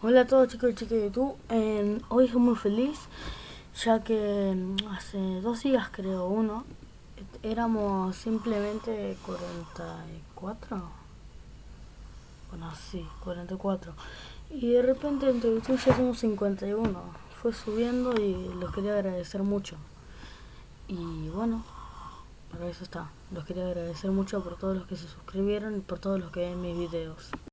Hola a todos chicos y chicas de YouTube, hoy estoy muy feliz ya que mm, hace dos días creo, uno, éramos simplemente 44, bueno sí, 44 y de repente en YouTube ya somos 51, fue subiendo y los quería agradecer mucho. Y bueno, para eso está, los quería agradecer mucho por todos los que se suscribieron y por todos los que ven mis videos.